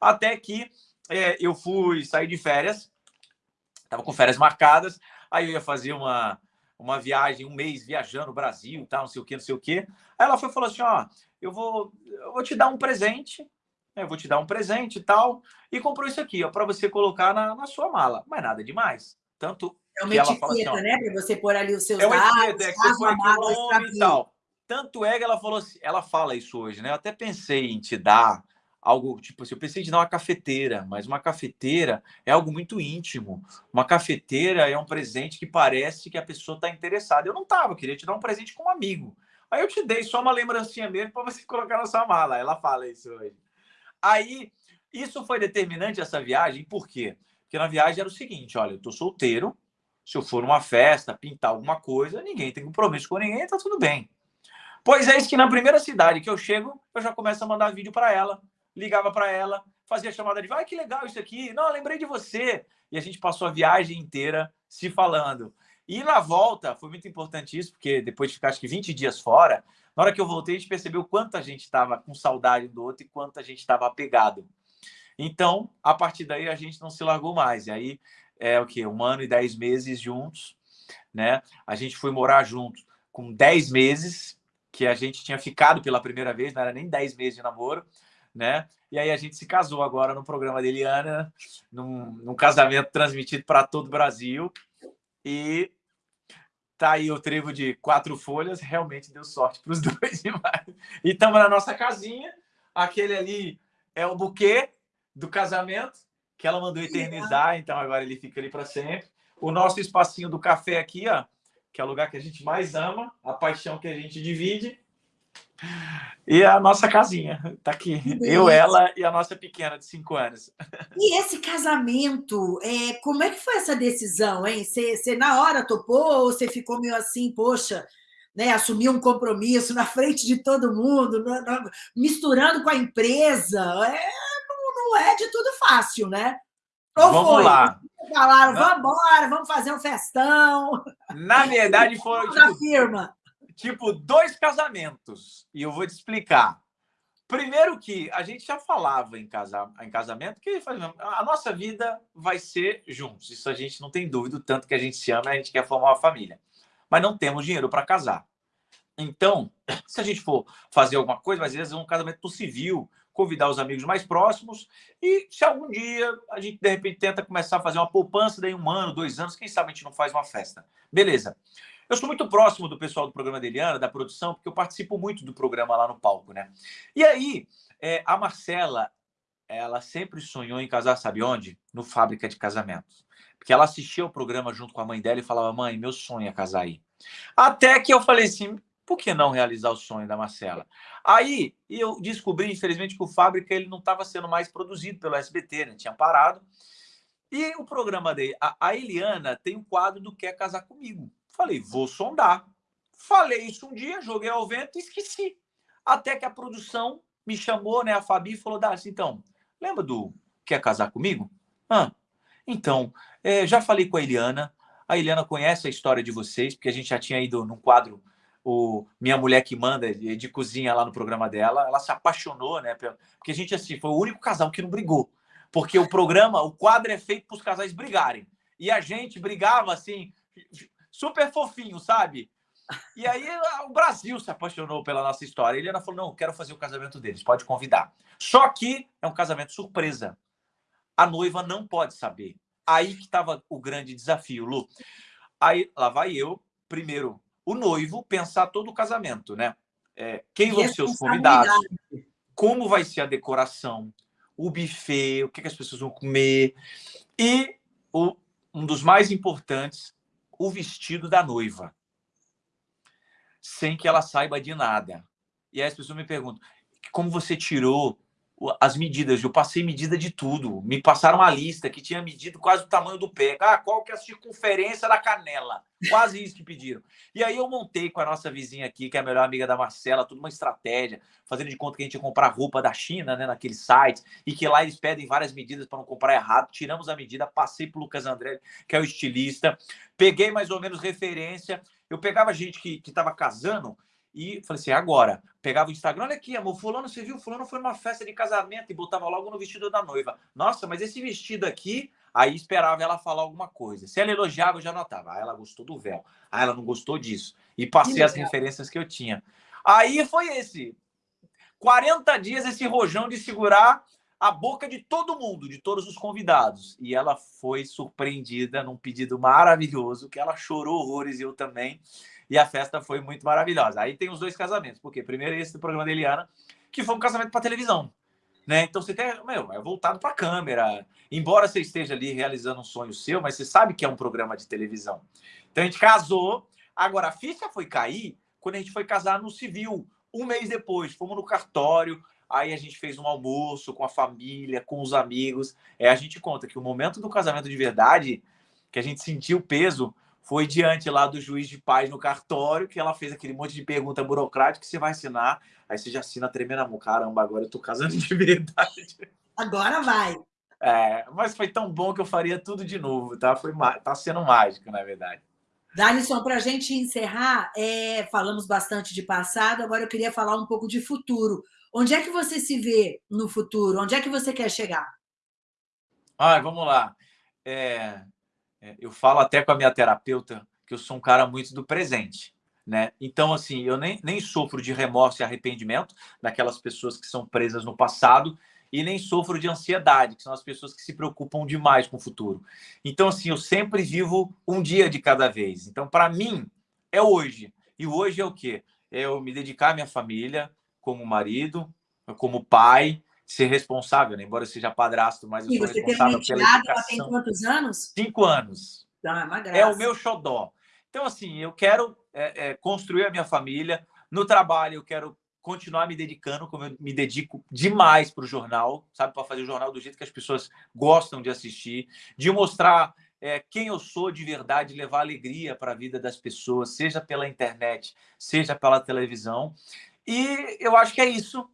Até que é, eu fui sair de férias, estava com férias marcadas, aí eu ia fazer uma, uma viagem, um mês viajando o Brasil, tal, não sei o que, não sei o que. Aí ela foi falou assim: ó, eu vou, eu vou te dar um presente, né, eu vou te dar um presente e tal, e comprou isso aqui, ó, para você colocar na, na sua mala. Mas nada demais. Tanto é uma etiqueta, assim, né? Para você pôr ali os seus é dados, etiqueta, é que você põe aqui o nome e tal. Tanto é que ela falou assim, ela fala isso hoje, né? Eu até pensei em te dar algo tipo assim, eu pensei em dar uma cafeteira, mas uma cafeteira é algo muito íntimo. Uma cafeteira é um presente que parece que a pessoa está interessada. Eu não estava, queria te dar um presente com um amigo. Aí eu te dei só uma lembrancinha mesmo para você colocar na sua mala. Ela fala isso hoje. Aí, isso foi determinante essa viagem, por quê? Porque na viagem era o seguinte: olha, eu estou solteiro, se eu for numa festa, pintar alguma coisa, ninguém tem compromisso com ninguém, tá tudo bem. Pois é, isso que na primeira cidade que eu chego, eu já começo a mandar vídeo para ela ligava para ela, fazia chamada de, vai, que legal isso aqui. Não, lembrei de você. E a gente passou a viagem inteira se falando. E na volta, foi muito importante isso, porque depois de ficar acho que 20 dias fora, na hora que eu voltei, a gente percebeu quanto a gente estava com saudade do outro e quanto a gente estava apegado. Então, a partir daí, a gente não se largou mais. E aí, é o quê? Um ano e dez meses juntos, né? A gente foi morar juntos com dez meses, que a gente tinha ficado pela primeira vez, não era nem dez meses de namoro, né? E aí a gente se casou agora no programa da Eliana, num, num casamento transmitido para todo o Brasil. E tá aí o trevo de quatro folhas, realmente deu sorte para os dois demais. E estamos na nossa casinha, aquele ali é o buquê do casamento, que ela mandou eternizar, então agora ele fica ali para sempre. O nosso espacinho do café aqui, ó, que é o lugar que a gente mais ama, a paixão que a gente divide. E a nossa casinha, tá aqui. Eu, ela e a nossa pequena de cinco anos. E esse casamento, é, como é que foi essa decisão, hein? Você, na hora topou ou você ficou meio assim, poxa, né, assumiu um compromisso na frente de todo mundo, misturando com a empresa? É, não, não é de tudo fácil, né? Ou vamos foi? lá. Falaram, vamos embora, vamos fazer um festão. Na verdade, foi. Tipo, firma tipo dois casamentos. E eu vou te explicar. Primeiro que a gente já falava em, casa, em casamento que a nossa vida vai ser juntos. Isso a gente não tem dúvida, tanto que a gente se ama a gente quer formar uma família. Mas não temos dinheiro para casar. Então, se a gente for fazer alguma coisa, às vezes um casamento civil, convidar os amigos mais próximos e se algum dia a gente de repente tenta começar a fazer uma poupança, daí um ano, dois anos, quem sabe a gente não faz uma festa. Beleza. Eu sou muito próximo do pessoal do programa da Eliana, da produção, porque eu participo muito do programa lá no palco, né? E aí, é, a Marcela, ela sempre sonhou em casar, sabe onde? No Fábrica de Casamentos. Porque ela assistia o programa junto com a mãe dela e falava, mãe, meu sonho é casar aí. Até que eu falei assim, por que não realizar o sonho da Marcela? Aí eu descobri, infelizmente, que o Fábrica ele não estava sendo mais produzido pelo SBT, né? tinha parado. E o programa dele, a, a Eliana tem um quadro do Quer Casar Comigo. Falei, vou sondar. Falei isso um dia, joguei ao vento e esqueci. Até que a produção me chamou, né? A Fabi falou: Darcy, então, lembra do Quer Casar Comigo? Ah, então, é, já falei com a Eliana. A Eliana conhece a história de vocês, porque a gente já tinha ido num quadro, o Minha Mulher que Manda, de, de cozinha lá no programa dela. Ela se apaixonou, né? Porque a gente, assim, foi o único casal que não brigou. Porque o programa, o quadro é feito para os casais brigarem. E a gente brigava, assim, super fofinho, sabe? E aí o Brasil se apaixonou pela nossa história. Ele falou: não, quero fazer o casamento deles, pode convidar. Só que é um casamento surpresa. A noiva não pode saber. Aí que estava o grande desafio, Lu. Aí lá vai eu, primeiro, o noivo, pensar todo o casamento, né? É, quem vão ser os convidados? Como vai ser a decoração? O buffet, o que, que as pessoas vão comer? E o, um dos mais importantes, o vestido da noiva, sem que ela saiba de nada. E aí as pessoas me perguntam: como você tirou as medidas? Eu passei medida de tudo. Me passaram uma lista que tinha medido quase o tamanho do pé. Ah, qual que é a circunferência da canela? Quase isso que pediram. E aí eu montei com a nossa vizinha aqui, que é a melhor amiga da Marcela, tudo uma estratégia, fazendo de conta que a gente ia comprar roupa da China, né, naquele site, e que lá eles pedem várias medidas para não comprar errado. Tiramos a medida, passei para o Lucas André, que é o estilista, peguei mais ou menos referência. Eu pegava gente que estava casando e falei assim, agora, pegava o Instagram, olha aqui, amor, fulano, você viu? Fulano foi numa festa de casamento e botava logo no vestido da noiva. Nossa, mas esse vestido aqui Aí esperava ela falar alguma coisa. Se ela elogiava, eu já notava. Ah, ela gostou do véu. Ah, ela não gostou disso. E passei as referências que eu tinha. Aí foi esse. 40 dias esse rojão de segurar a boca de todo mundo, de todos os convidados. E ela foi surpreendida num pedido maravilhoso, que ela chorou horrores e eu também. E a festa foi muito maravilhosa. Aí tem os dois casamentos, porque primeiro esse do programa da Eliana, que foi um casamento para televisão. Né? Então você tem, meu, é voltado para a câmera. Embora você esteja ali realizando um sonho seu, mas você sabe que é um programa de televisão. Então a gente casou. Agora a ficha foi cair quando a gente foi casar no civil, um mês depois. Fomos no cartório, aí a gente fez um almoço com a família, com os amigos. É, a gente conta que o momento do casamento de verdade, que a gente sentiu o peso, foi diante lá do juiz de paz no cartório, que ela fez aquele monte de pergunta burocrática que você vai assinar, aí você já assina tremendo a mão. Caramba, agora eu tô casando de verdade. Agora vai. É, mas foi tão bom que eu faria tudo de novo, tá? Foi, tá sendo mágico, na verdade. Dalisson, para a gente encerrar, é, falamos bastante de passado, agora eu queria falar um pouco de futuro. Onde é que você se vê no futuro? Onde é que você quer chegar? Ah, vamos lá. É, eu falo até com a minha terapeuta que eu sou um cara muito do presente. Né? Então, assim, eu nem, nem sofro de remorso e arrependimento daquelas pessoas que são presas no passado e nem sofro de ansiedade, que são as pessoas que se preocupam demais com o futuro. Então, assim, eu sempre vivo um dia de cada vez. Então, para mim, é hoje. E hoje é o quê? É eu me dedicar à minha família, como marido, como pai, ser responsável, né? embora eu seja padrasto, mas eu e sou você responsável tem pela educação. Ela tem quantos anos? Cinco anos. Tá, é uma graça. É o meu xodó. Então, assim, eu quero é, é, construir a minha família. No trabalho, eu quero continuar me dedicando, como eu me dedico demais para o jornal, sabe? Para fazer o jornal do jeito que as pessoas gostam de assistir, de mostrar é, quem eu sou de verdade, levar alegria para a vida das pessoas, seja pela internet, seja pela televisão. E eu acho que é isso,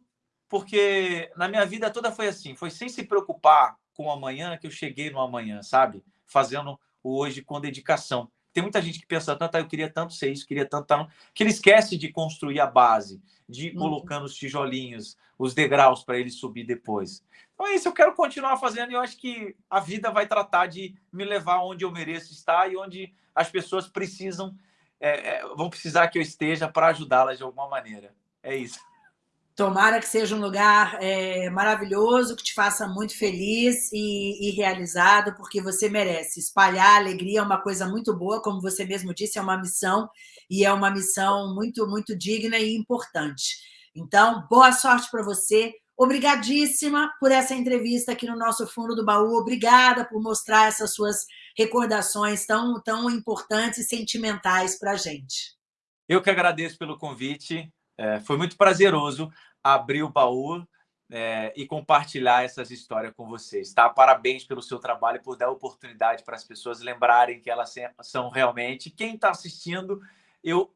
porque na minha vida toda foi assim, foi sem se preocupar com o amanhã que eu cheguei no amanhã, sabe? Fazendo o hoje com dedicação. Tem muita gente que pensa tanto, ah, eu queria tanto ser isso, queria tanto, tanto, que ele esquece de construir a base, de ir uhum. colocando os tijolinhos, os degraus para ele subir depois. Então é isso, eu quero continuar fazendo e eu acho que a vida vai tratar de me levar onde eu mereço estar e onde as pessoas precisam, é, é, vão precisar que eu esteja para ajudá-las de alguma maneira. É isso. Tomara que seja um lugar é, maravilhoso, que te faça muito feliz e, e, realizado, porque você merece. Espalhar alegria é uma coisa muito boa, como você mesmo disse, é uma missão, e é uma missão muito, muito digna e importante. Então, boa sorte para você. Obrigadíssima por essa entrevista aqui no nosso Fundo do Baú. Obrigada por mostrar essas suas recordações tão, tão importantes e sentimentais para a gente. Eu que agradeço pelo convite. É, foi muito prazeroso abrir o baú é, e compartilhar essas histórias com vocês. Tá? Parabéns pelo seu trabalho por dar oportunidade para as pessoas lembrarem que elas são realmente. Quem está assistindo, eu,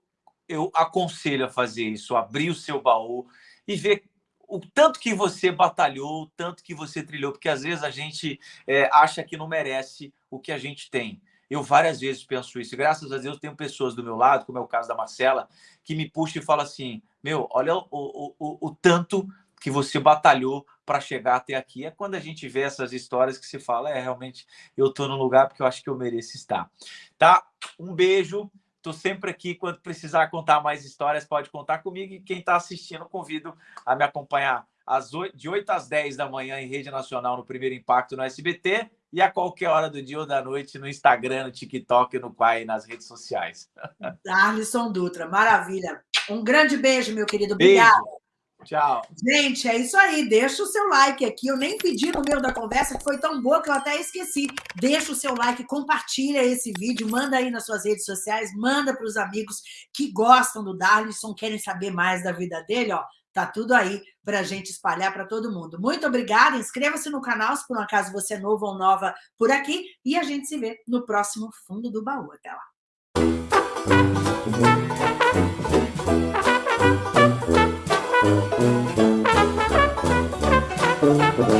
eu aconselho a fazer isso, abrir o seu baú e ver o tanto que você batalhou, o tanto que você trilhou, porque às vezes a gente é, acha que não merece o que a gente tem. Eu várias vezes penso isso. E, graças a Deus, tenho pessoas do meu lado, como é o caso da Marcela, que me puxa e fala assim: meu, olha o, o, o, o tanto que você batalhou para chegar até aqui. É quando a gente vê essas histórias que se fala, é realmente eu estou no lugar porque eu acho que eu mereço estar. Tá? Um beijo. Estou sempre aqui. Quando precisar contar mais histórias, pode contar comigo. E quem está assistindo, convido a me acompanhar às 8, de 8 às 10 da manhã em rede nacional no Primeiro Impacto no SBT e a qualquer hora do dia ou da noite no Instagram, no TikTok, no Quai, nas redes sociais. Alisson Dutra, maravilha. Um grande beijo, meu querido. Obrigada. Tchau. Gente, é isso aí. Deixa o seu like aqui. Eu nem pedi no meio da conversa, que foi tão boa que eu até esqueci. Deixa o seu like, compartilha esse vídeo, manda aí nas suas redes sociais, manda para os amigos que gostam do Darlison, querem saber mais da vida dele, ó. Tá tudo aí para a gente espalhar para todo mundo. Muito obrigada. Inscreva-se no canal se por um acaso você é novo ou nova por aqui. E a gente se vê no próximo Fundo do Baú. Até lá.